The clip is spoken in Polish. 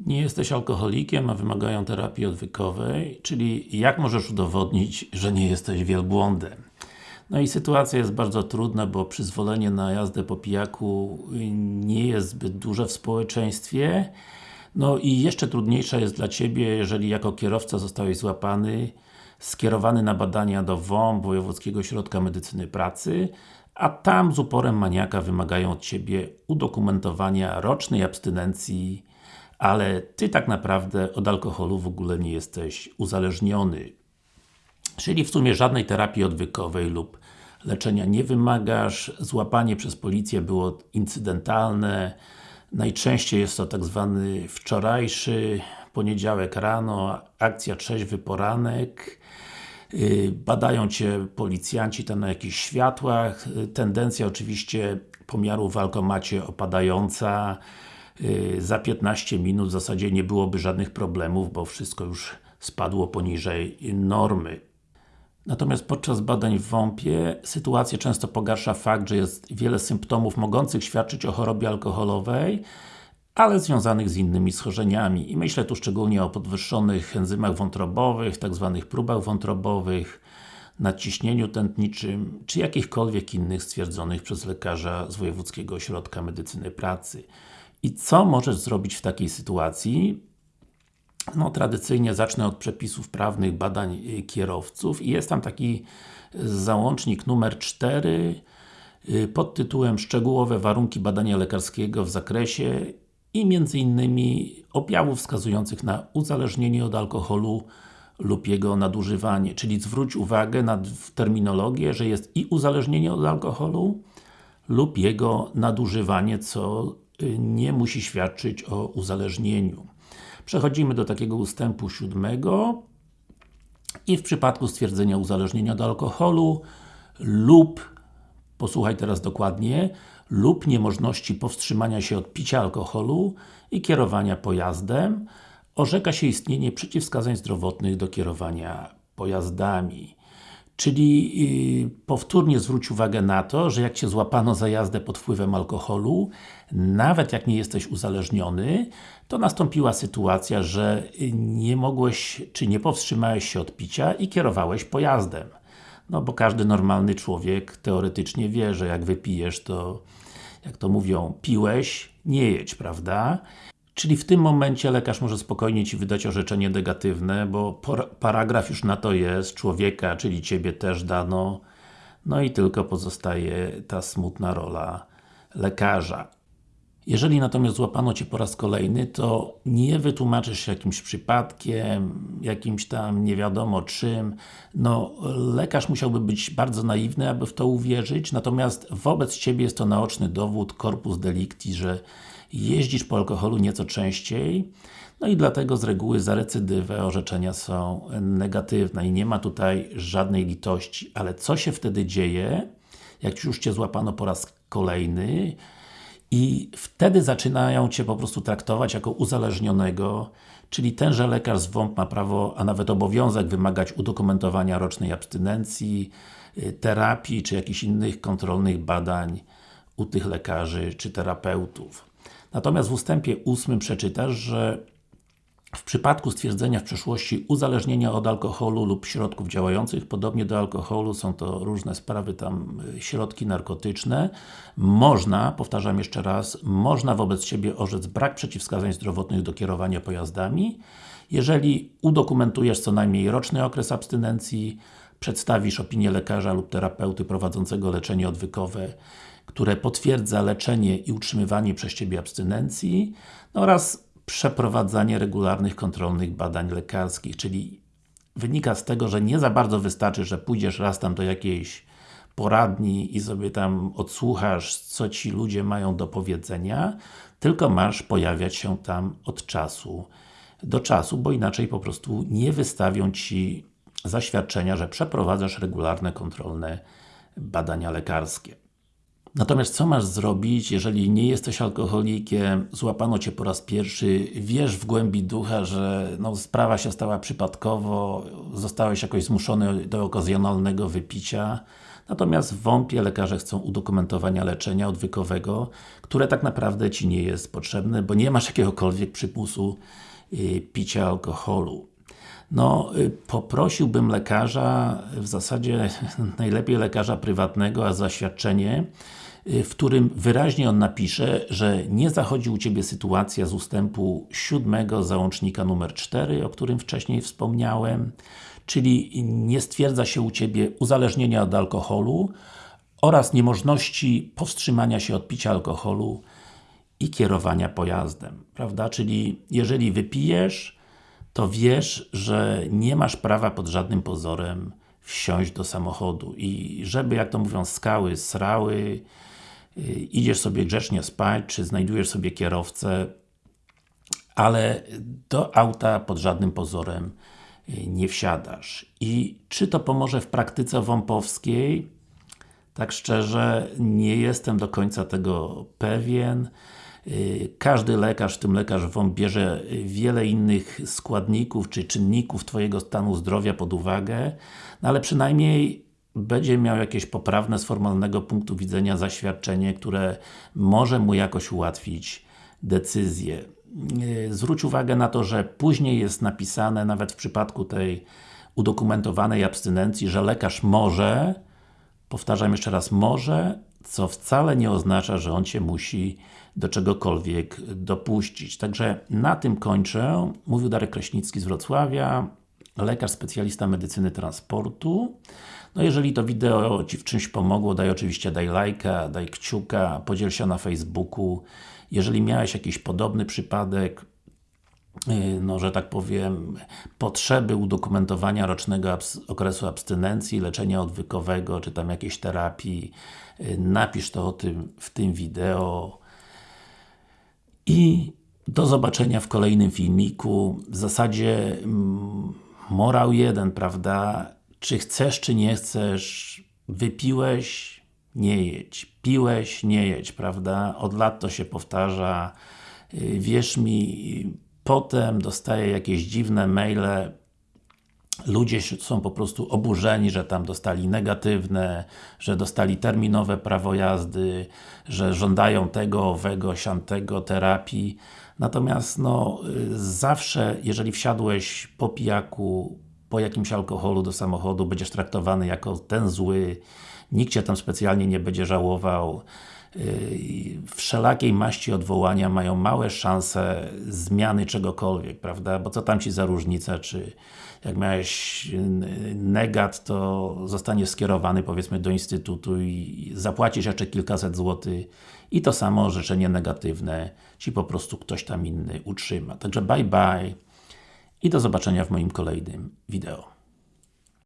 Nie jesteś alkoholikiem, a wymagają terapii odwykowej, czyli jak możesz udowodnić, że nie jesteś wielbłądem? No i sytuacja jest bardzo trudna, bo przyzwolenie na jazdę po pijaku nie jest zbyt duże w społeczeństwie. No i jeszcze trudniejsza jest dla Ciebie, jeżeli jako kierowca zostałeś złapany, skierowany na badania do WOMP, Wojewódzkiego Ośrodka Medycyny Pracy, a tam z uporem maniaka wymagają od Ciebie udokumentowania rocznej abstynencji ale Ty tak naprawdę od alkoholu w ogóle nie jesteś uzależniony. Czyli w sumie żadnej terapii odwykowej lub leczenia nie wymagasz, złapanie przez policję było incydentalne, najczęściej jest to tak zwany wczorajszy poniedziałek rano, akcja trzeźwy poranek, y, badają Cię policjanci tam na jakichś światłach, y, tendencja oczywiście pomiaru w alkomacie opadająca, za 15 minut w zasadzie nie byłoby żadnych problemów, bo wszystko już spadło poniżej normy. Natomiast podczas badań w WOMP-ie sytuację często pogarsza fakt, że jest wiele symptomów mogących świadczyć o chorobie alkoholowej, ale związanych z innymi schorzeniami. I myślę tu szczególnie o podwyższonych enzymach wątrobowych, tzw. Tak próbach wątrobowych, nadciśnieniu tętniczym, czy jakichkolwiek innych stwierdzonych przez lekarza z Wojewódzkiego Ośrodka Medycyny Pracy. I co możesz zrobić w takiej sytuacji? No, tradycyjnie zacznę od przepisów prawnych badań y, kierowców i jest tam taki załącznik numer 4 y, pod tytułem Szczegółowe warunki badania lekarskiego w zakresie i między innymi objawów wskazujących na uzależnienie od alkoholu lub jego nadużywanie. Czyli zwróć uwagę na terminologię, że jest i uzależnienie od alkoholu lub jego nadużywanie, co nie musi świadczyć o uzależnieniu. Przechodzimy do takiego ustępu siódmego i w przypadku stwierdzenia uzależnienia od alkoholu lub, posłuchaj teraz dokładnie, lub niemożności powstrzymania się od picia alkoholu i kierowania pojazdem, orzeka się istnienie przeciwwskazań zdrowotnych do kierowania pojazdami. Czyli yy, powtórnie zwróć uwagę na to, że jak Cię złapano za jazdę pod wpływem alkoholu, nawet jak nie jesteś uzależniony, to nastąpiła sytuacja, że nie mogłeś, czy nie powstrzymałeś się od picia i kierowałeś pojazdem. No bo każdy normalny człowiek teoretycznie wie, że jak wypijesz, to jak to mówią, piłeś, nie jedź, prawda? Czyli w tym momencie lekarz może spokojnie Ci wydać orzeczenie negatywne, bo paragraf już na to jest, człowieka, czyli Ciebie też dano, no i tylko pozostaje ta smutna rola lekarza. Jeżeli natomiast złapano Cię po raz kolejny, to nie wytłumaczysz się jakimś przypadkiem, jakimś tam nie wiadomo czym. No, lekarz musiałby być bardzo naiwny, aby w to uwierzyć, natomiast wobec Ciebie jest to naoczny dowód, corpus delicti, że jeździsz po alkoholu nieco częściej, no i dlatego z reguły za recydywę orzeczenia są negatywne i nie ma tutaj żadnej litości. Ale co się wtedy dzieje, jak już Cię złapano po raz kolejny i wtedy zaczynają Cię po prostu traktować jako uzależnionego, czyli tenże lekarz z WOMP ma prawo, a nawet obowiązek wymagać udokumentowania rocznej abstynencji, y, terapii, czy jakichś innych kontrolnych badań u tych lekarzy, czy terapeutów. Natomiast w ustępie 8 przeczytasz, że w przypadku stwierdzenia w przeszłości uzależnienia od alkoholu lub środków działających podobnie do alkoholu, są to różne sprawy tam, y, środki narkotyczne, można, powtarzam jeszcze raz, można wobec Ciebie orzec brak przeciwwskazań zdrowotnych do kierowania pojazdami, jeżeli udokumentujesz co najmniej roczny okres abstynencji, przedstawisz opinię lekarza lub terapeuty prowadzącego leczenie odwykowe, które potwierdza leczenie i utrzymywanie przez Ciebie abstynencji oraz przeprowadzanie regularnych kontrolnych badań lekarskich, czyli wynika z tego, że nie za bardzo wystarczy, że pójdziesz raz tam do jakiejś poradni i sobie tam odsłuchasz, co ci ludzie mają do powiedzenia, tylko masz pojawiać się tam od czasu do czasu, bo inaczej po prostu nie wystawią Ci zaświadczenia, że przeprowadzasz regularne kontrolne badania lekarskie. Natomiast co masz zrobić, jeżeli nie jesteś alkoholikiem, złapano Cię po raz pierwszy, wiesz w głębi ducha, że no, sprawa się stała przypadkowo, zostałeś jakoś zmuszony do okazjonalnego wypicia, Natomiast w WOMP-ie lekarze chcą udokumentowania leczenia odwykowego, które tak naprawdę Ci nie jest potrzebne, bo nie masz jakiegokolwiek przymusu yy, picia alkoholu. No, y, poprosiłbym lekarza, w zasadzie najlepiej lekarza prywatnego, a zaświadczenie, y, w którym wyraźnie on napisze, że nie zachodzi u Ciebie sytuacja z ustępu 7 załącznika numer 4, o którym wcześniej wspomniałem, czyli nie stwierdza się u Ciebie uzależnienia od alkoholu oraz niemożności powstrzymania się od picia alkoholu i kierowania pojazdem, prawda? Czyli jeżeli wypijesz, to wiesz, że nie masz prawa pod żadnym pozorem wsiąść do samochodu i żeby, jak to mówią, skały srały, yy, idziesz sobie grzecznie spać, czy znajdujesz sobie kierowcę, ale do auta pod żadnym pozorem yy, nie wsiadasz. I czy to pomoże w praktyce wąpowskiej? Tak szczerze, nie jestem do końca tego pewien. Każdy lekarz, w tym lekarz WOMP bierze wiele innych składników czy czynników Twojego stanu zdrowia pod uwagę, no ale przynajmniej będzie miał jakieś poprawne z formalnego punktu widzenia zaświadczenie, które może mu jakoś ułatwić decyzję. Zwróć uwagę na to, że później jest napisane, nawet w przypadku tej udokumentowanej abstynencji, że lekarz może, powtarzam jeszcze raz, może, co wcale nie oznacza, że on Cię musi do czegokolwiek dopuścić. Także na tym kończę. Mówił Darek Kraśnicki z Wrocławia, lekarz specjalista medycyny transportu. No jeżeli to wideo Ci w czymś pomogło, daj oczywiście daj lajka, daj kciuka, podziel się na Facebooku. Jeżeli miałeś jakiś podobny przypadek, no, że tak powiem, potrzeby udokumentowania rocznego abs okresu abstynencji, leczenia odwykowego, czy tam jakiejś terapii, y, napisz to o tym w tym wideo. I do zobaczenia w kolejnym filmiku. W zasadzie mm, morał jeden, prawda? Czy chcesz, czy nie chcesz, wypiłeś, nie jedź. Piłeś, nie jedź, prawda? Od lat to się powtarza. Y, wierz mi, potem dostaję jakieś dziwne maile ludzie są po prostu oburzeni, że tam dostali negatywne, że dostali terminowe prawo jazdy, że żądają tego, owego, siantego, terapii. Natomiast no, zawsze, jeżeli wsiadłeś po pijaku, po jakimś alkoholu do samochodu, będziesz traktowany jako ten zły, nikt Cię tam specjalnie nie będzie żałował. Yy, wszelakiej maści odwołania mają małe szanse zmiany czegokolwiek, prawda? Bo co tam Ci za różnica, czy jak miałeś negat, to zostaniesz skierowany powiedzmy do Instytutu i zapłacisz jeszcze kilkaset złotych i to samo orzeczenie negatywne Ci po prostu ktoś tam inny utrzyma. Także bye bye i do zobaczenia w moim kolejnym wideo.